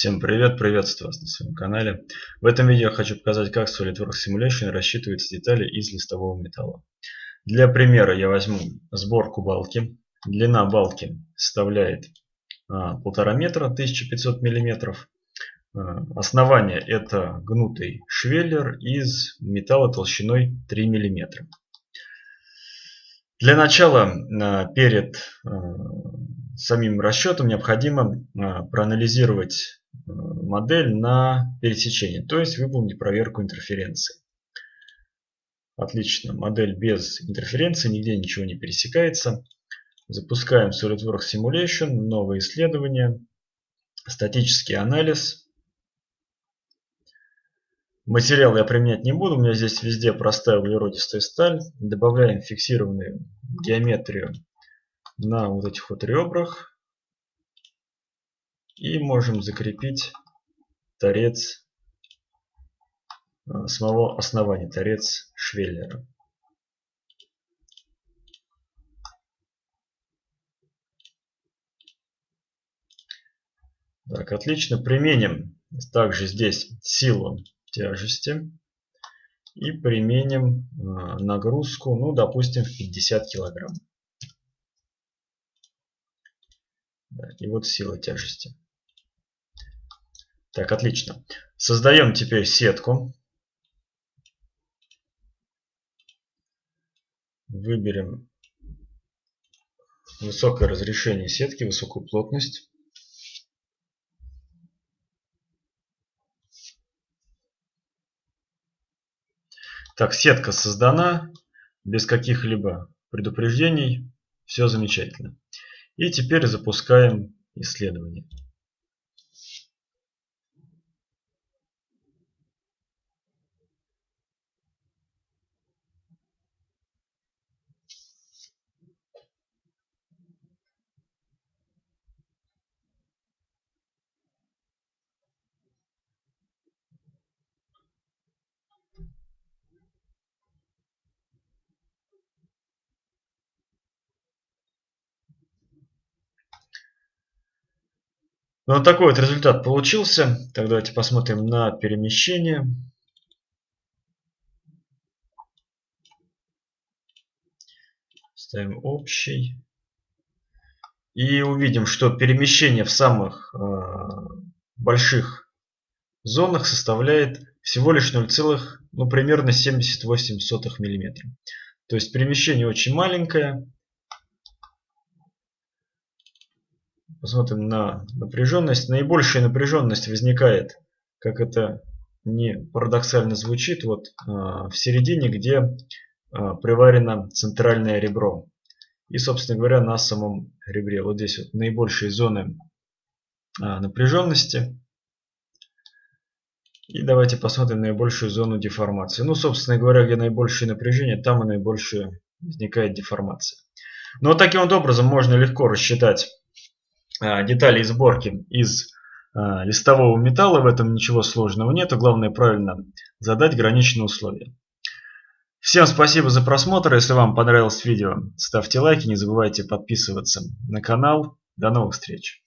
Всем привет, приветствую вас на своем канале. В этом видео я хочу показать, как SolidWorks Simulation рассчитывается детали из листового металла. Для примера я возьму сборку балки. Длина балки составляет а, полтора метра, 1500 миллиметров. А, основание это гнутый швеллер из металла толщиной 3 миллиметра. Для начала а, перед самим расчетом необходимо проанализировать модель на пересечение, то есть выполнить проверку интерференции. Отлично, модель без интерференции, нигде ничего не пересекается. Запускаем SolidWorks Simulation, новое исследование, статический анализ. Материал я применять не буду, у меня здесь везде простая углеродистая сталь. Добавляем фиксированную геометрию на вот этих вот ребрах. И можем закрепить торец э, самого основания, торец швеллера. Так, отлично. Применим также здесь силу тяжести. И применим э, нагрузку, ну, допустим, в 50 килограмм. И вот сила тяжести. Так, отлично. Создаем теперь сетку. Выберем высокое разрешение сетки, высокую плотность. Так, сетка создана без каких-либо предупреждений. Все замечательно. И теперь запускаем исследование. Вот такой вот результат получился. Так, давайте посмотрим на перемещение. Ставим общий. И увидим, что перемещение в самых э, больших зонах составляет всего лишь 0, ну, примерно 78 мм. То есть перемещение очень маленькое. Посмотрим на напряженность. Наибольшая напряженность возникает, как это не парадоксально звучит, вот а, в середине, где а, приварено центральное ребро. И, собственно говоря, на самом ребре. Вот здесь вот наибольшие зоны а, напряженности. И давайте посмотрим наибольшую зону деформации. Ну, собственно говоря, где наибольшее напряжение, там и наибольшая возникает деформация. Но таким вот образом можно легко рассчитать деталей сборки из а, листового металла. В этом ничего сложного нет. Главное правильно задать граничные условия. Всем спасибо за просмотр. Если вам понравилось видео, ставьте лайки. Не забывайте подписываться на канал. До новых встреч.